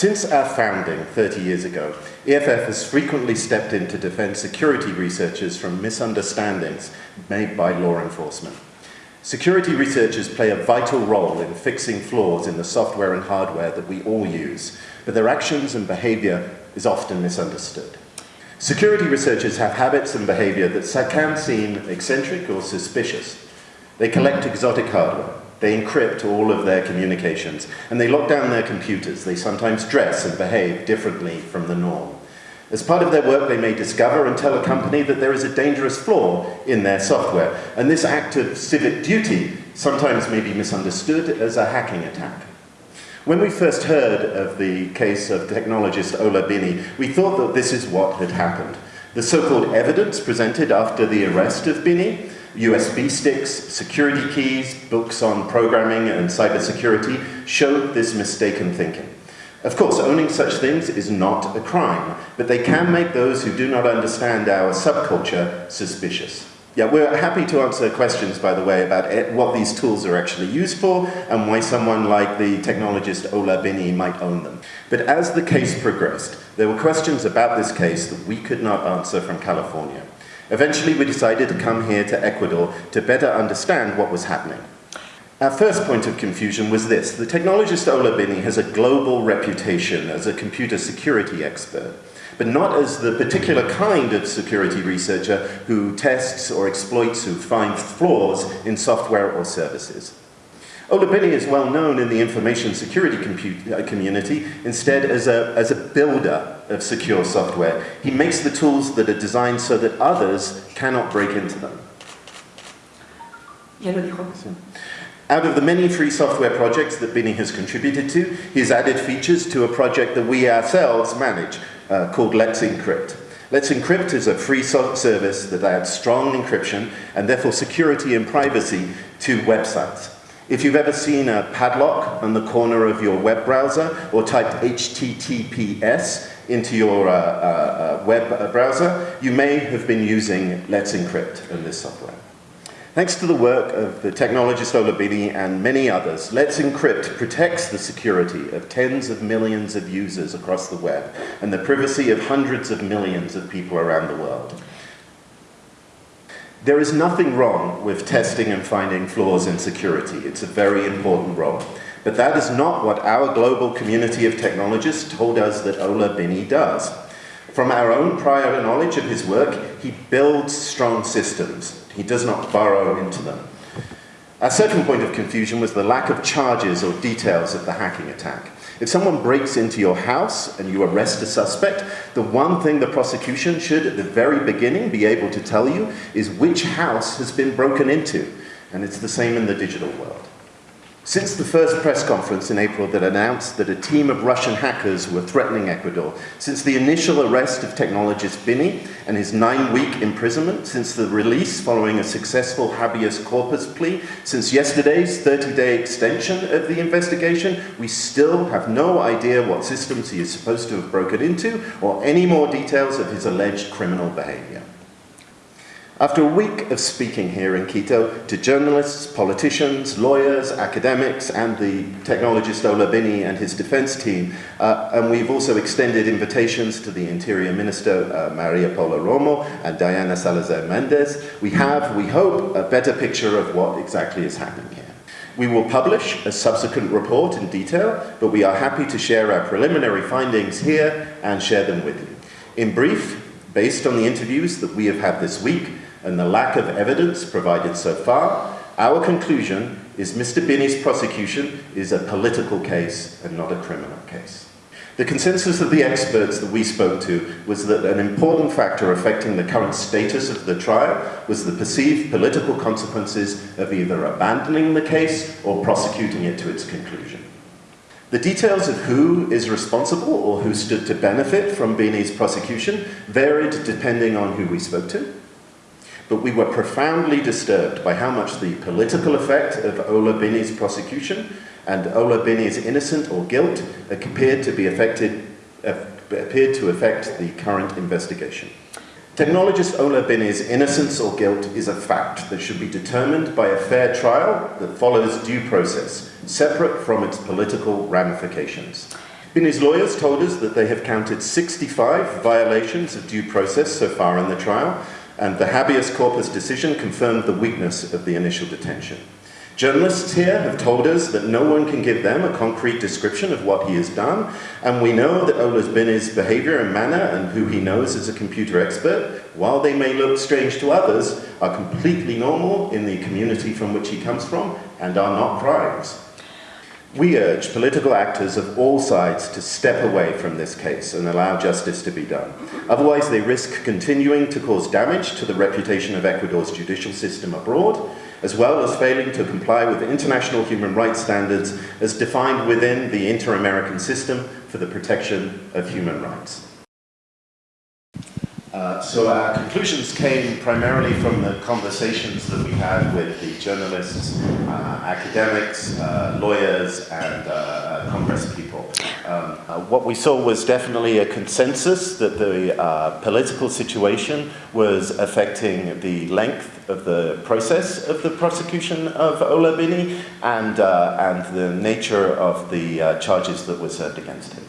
Since our founding 30 years ago, EFF has frequently stepped in to defend security researchers from misunderstandings made by law enforcement. Security researchers play a vital role in fixing flaws in the software and hardware that we all use, but their actions and behavior is often misunderstood. Security researchers have habits and behavior that can seem eccentric or suspicious. They collect exotic hardware, they encrypt all of their communications, and they lock down their computers. They sometimes dress and behave differently from the norm. As part of their work, they may discover and tell a company that there is a dangerous flaw in their software, and this act of civic duty sometimes may be misunderstood as a hacking attack. When we first heard of the case of technologist Ola Bini, we thought that this is what had happened. The so-called evidence presented after the arrest of Bini USB sticks, security keys, books on programming and cybersecurity show this mistaken thinking. Of course, owning such things is not a crime, but they can make those who do not understand our subculture suspicious. Yeah, we're happy to answer questions, by the way, about it, what these tools are actually used for and why someone like the technologist Ola Bini might own them. But as the case progressed, there were questions about this case that we could not answer from California. Eventually, we decided to come here to Ecuador to better understand what was happening. Our first point of confusion was this. The technologist Ola Bini has a global reputation as a computer security expert, but not as the particular kind of security researcher who tests or exploits, who finds flaws in software or services. Ola Bini is well known in the information security uh, community instead as a, as a builder of secure software. He makes the tools that are designed so that others cannot break into them. Out of the many free software projects that Bini has contributed to, he's added features to a project that we ourselves manage uh, called Let's Encrypt. Let's Encrypt is a free service that adds strong encryption and therefore security and privacy to websites. If you've ever seen a padlock on the corner of your web browser or typed HTTPS into your uh, uh, uh, web browser, you may have been using Let's Encrypt in this software. Thanks to the work of the technologist Ola Bini and many others, Let's Encrypt protects the security of tens of millions of users across the web and the privacy of hundreds of millions of people around the world. There is nothing wrong with testing and finding flaws in security. It's a very important role. But that is not what our global community of technologists told us that Ola Bini does. From our own prior knowledge of his work, he builds strong systems. He does not burrow into them. A second point of confusion was the lack of charges or details of the hacking attack. If someone breaks into your house and you arrest a suspect, the one thing the prosecution should, at the very beginning, be able to tell you is which house has been broken into. And it's the same in the digital world. Since the first press conference in April that announced that a team of Russian hackers were threatening Ecuador, since the initial arrest of technologist Bini and his nine-week imprisonment, since the release following a successful habeas corpus plea, since yesterday's 30-day extension of the investigation, we still have no idea what systems he is supposed to have broken into or any more details of his alleged criminal behavior. After a week of speaking here in Quito to journalists, politicians, lawyers, academics, and the technologist Ola Bini and his defense team, uh, and we've also extended invitations to the Interior Minister, uh, Maria Paula Romo, and Diana Salazar Mendez, we have, we hope, a better picture of what exactly is happening here. We will publish a subsequent report in detail, but we are happy to share our preliminary findings here and share them with you. In brief, based on the interviews that we have had this week, and the lack of evidence provided so far, our conclusion is Mr. Bini's prosecution is a political case and not a criminal case. The consensus of the experts that we spoke to was that an important factor affecting the current status of the trial was the perceived political consequences of either abandoning the case or prosecuting it to its conclusion. The details of who is responsible or who stood to benefit from Bini's prosecution varied depending on who we spoke to but we were profoundly disturbed by how much the political effect of Ola Bini's prosecution and Ola Bini's innocent or guilt appeared to be affected, uh, appeared to affect the current investigation. Technologist Ola Bini's innocence or guilt is a fact that should be determined by a fair trial that follows due process, separate from its political ramifications. Bini's lawyers told us that they have counted 65 violations of due process so far in the trial, and the habeas corpus decision confirmed the weakness of the initial detention. Journalists here have told us that no one can give them a concrete description of what he has done, and we know that Olas Bini's behavior and manner and who he knows as a computer expert, while they may look strange to others, are completely normal in the community from which he comes from and are not crimes. We urge political actors of all sides to step away from this case and allow justice to be done. Otherwise, they risk continuing to cause damage to the reputation of Ecuador's judicial system abroad, as well as failing to comply with international human rights standards as defined within the Inter-American System for the Protection of Human Rights. Uh, so our conclusions came primarily from the conversations that we had with the journalists, uh, academics, uh, lawyers, and uh, uh, Congress people. Um, what we saw was definitely a consensus that the political situation was affecting the length of the process of the prosecution of Ola Bini and, and the nature of the charges that were served against him.